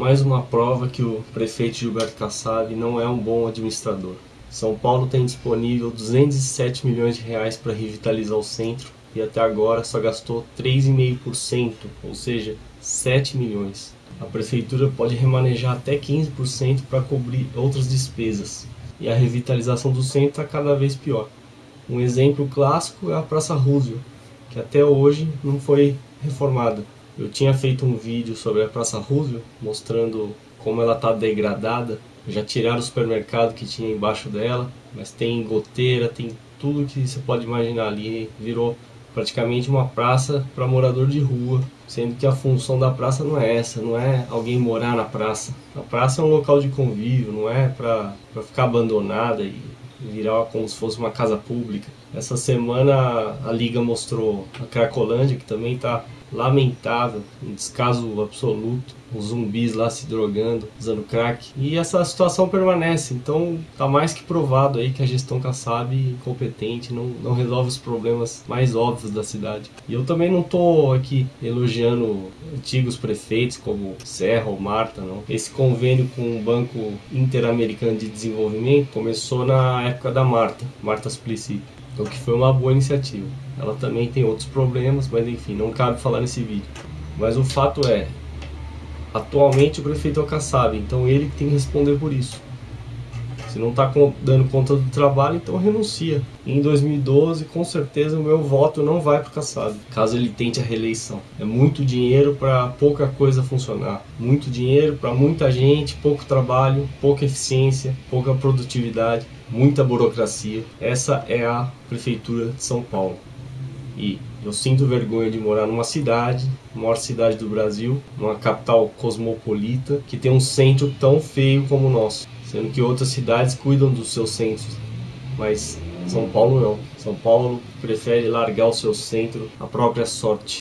mais uma prova que o prefeito Gilberto Kassab não é um bom administrador. São Paulo tem disponível 207 milhões de reais para revitalizar o centro e até agora só gastou 3,5%, ou seja, 7 milhões. A prefeitura pode remanejar até 15% para cobrir outras despesas e a revitalização do centro está cada vez pior. Um exemplo clássico é a Praça Roosevelt, que até hoje não foi reformada. Eu tinha feito um vídeo sobre a Praça Roosevelt, mostrando como ela está degradada. Já tiraram o supermercado que tinha embaixo dela, mas tem goteira, tem tudo que você pode imaginar ali. Virou praticamente uma praça para morador de rua, sendo que a função da praça não é essa, não é alguém morar na praça. A praça é um local de convívio, não é para ficar abandonada e virar como se fosse uma casa pública. Essa semana a Liga mostrou a Cracolândia, que também está lamentável, um descaso absoluto, os zumbis lá se drogando, usando crack. E essa situação permanece, então tá mais que provado aí que a gestão Kassab incompetente não, não resolve os problemas mais óbvios da cidade. E eu também não tô aqui elogiando antigos prefeitos como Serra ou Marta, não. Esse convênio com o Banco Interamericano de Desenvolvimento começou na época da Marta, Marta Suplicy. Então que foi uma boa iniciativa. Ela também tem outros problemas, mas enfim, não cabe falar nesse vídeo. Mas o fato é, atualmente o prefeito é o Kassab, então ele tem que responder por isso. Se não está dando conta do trabalho, então renuncia. Em 2012, com certeza, o meu voto não vai para o Kassab, caso ele tente a reeleição. É muito dinheiro para pouca coisa funcionar. Muito dinheiro para muita gente, pouco trabalho, pouca eficiência, pouca produtividade, muita burocracia. Essa é a Prefeitura de São Paulo. E eu sinto vergonha de morar numa cidade, maior cidade do Brasil, numa capital cosmopolita, que tem um centro tão feio como o nosso sendo que outras cidades cuidam dos seus centros, mas São Paulo não. São Paulo prefere largar o seu centro à própria sorte.